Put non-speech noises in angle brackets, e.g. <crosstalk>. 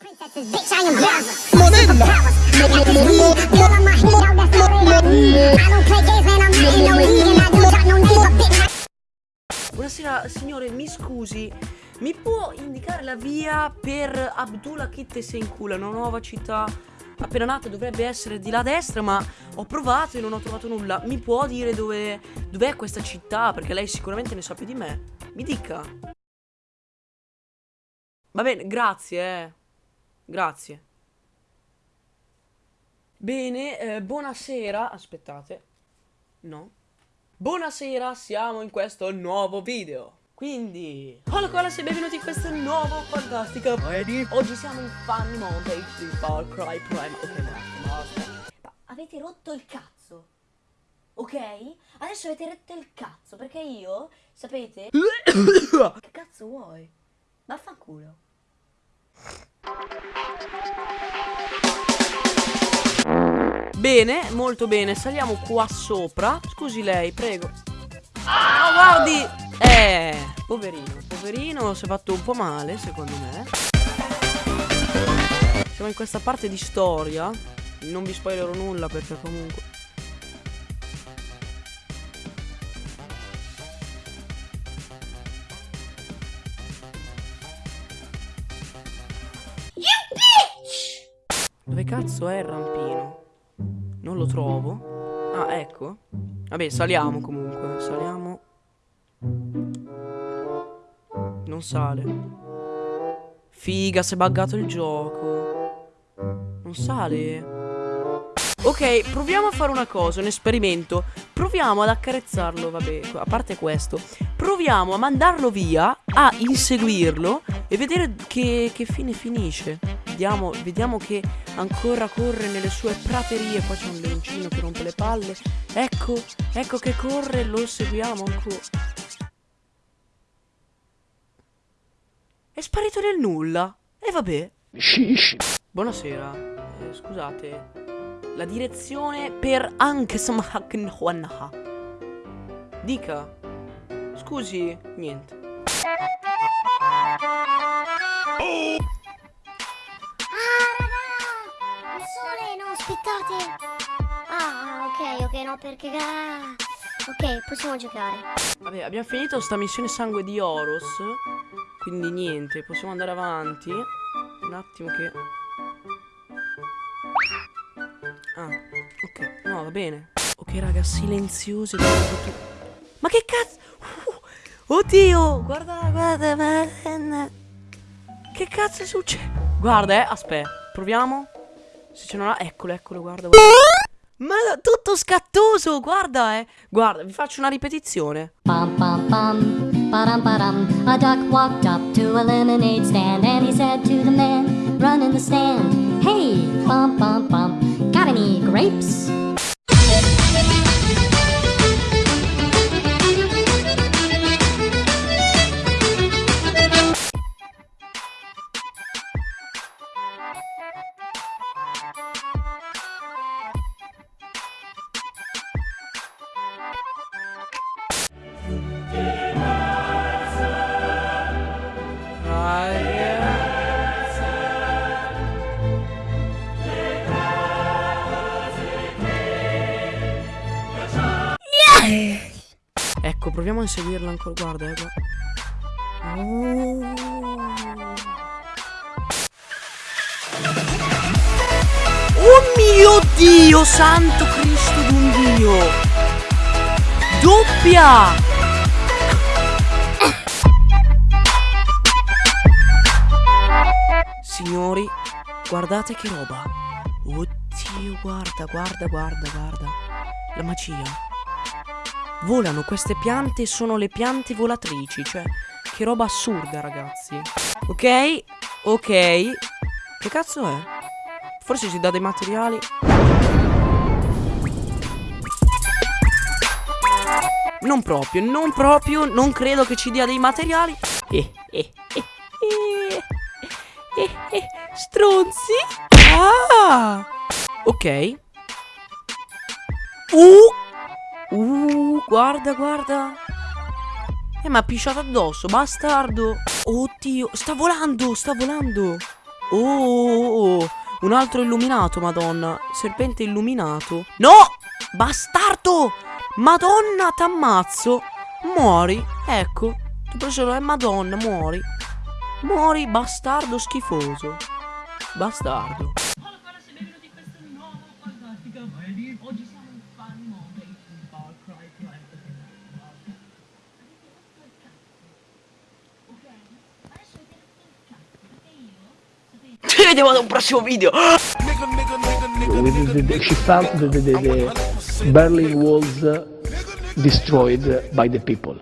princesses, bitch, I am Bowser. Monella. Girl, I'm a hit, yo, that's all they like. I don't play games, man, I'm not in no league, and I don't got no name, but bitch, Buonasera signore, mi scusi, mi può indicare la via per Abdullah e Senkula, una nuova città appena nata, dovrebbe essere di là a destra, ma ho provato e non ho trovato nulla. Mi può dire dove dov'è questa città? Perché lei sicuramente ne sa più di me. Mi dica. Va bene, grazie, eh. Grazie. Bene, eh, buonasera. Aspettate. No. Buonasera, siamo in questo nuovo video. Quindi, hola colas e benvenuti in questo nuovo fantastico Oggi siamo in Funny Montage di Far Cry Prime Ok, basta, basta Ma avete rotto il cazzo Ok? Adesso avete rotto il cazzo Perché io, sapete <coughs> Che cazzo vuoi? Vaffanculo Bene, molto bene, saliamo qua sopra. Scusi lei, prego. Oh, guardi. Eh, poverino, poverino Si è fatto un po' male, secondo me. Siamo in questa parte di storia. Non vi spoilerò nulla perché comunque cazzo è il rampino? Non lo trovo. Ah, ecco. Vabbè, saliamo comunque. Saliamo. Non sale. Figa, si è buggato il gioco. Non sale. Ok, proviamo a fare una cosa, un esperimento. Proviamo ad accarezzarlo, vabbè, a parte questo. Proviamo a mandarlo via, a inseguirlo e vedere che, che fine finisce. Vediamo, vediamo che ancora corre nelle sue praterie. Qua c'è un leoncino che rompe le palle. Ecco, ecco che corre, lo seguiamo ancora. È sparito nel nulla. E vabbè. Buonasera. Eh, scusate. La direzione per anche Samhaknhuanaha. Dica. Scusi, niente. Aspettate! Ah, ok, ok, no, perché... ah, Ok, possiamo giocare. Vabbè, abbiamo finito sta missione sangue di Oros. Quindi niente, possiamo andare avanti. Un attimo che... Ah, ok. No, va bene. Ok, raga, silenziosi. guarda Ma che cazzo? Uh, oddio! Guarda, guarda, madonna. Che cazzo succede? Guarda, eh, aspetta. Proviamo. Se c'è una... Eccolo, eccolo, guarda, guarda. Ma tutto scattoso, guarda, eh. Guarda, vi faccio una ripetizione. Bum bum bum, ba-dum ba-dum. A duck walked up to a lemonade stand and he said to the man running the stand, Hey, bum bum bum, got any grapes? Proviamo a inseguirla ancora. Guarda, eh, guarda. Oh. Oh mio Dio, santo Cristo d'un Dio! Doppia! Signori, guardate che roba. Oddio, guarda, guarda, guarda, guarda. La magia. Volano queste piante sono le piante volatrici, cioè che roba assurda, ragazzi. Ok? Ok. Che cazzo è? Forse si dà dei materiali. Non proprio, non proprio, non credo che ci dia dei materiali. Eh, eh, eh, eh, eh, eh, stronzi. Ah! Ok. Uh! Uh, guarda, guarda. Eh, ma ha pisciato addosso, bastardo. Oddio, sta volando, sta volando. Oh, un altro illuminato, madonna. Serpente illuminato. No! Bastardo! Madonna, t'ammazzo. Muori. Ecco. Tu preso è madonna, muori. Muori, bastardo schifoso. Bastardo. Vediamo ad un prossimo video. the, the Berlin walls destroyed by the people.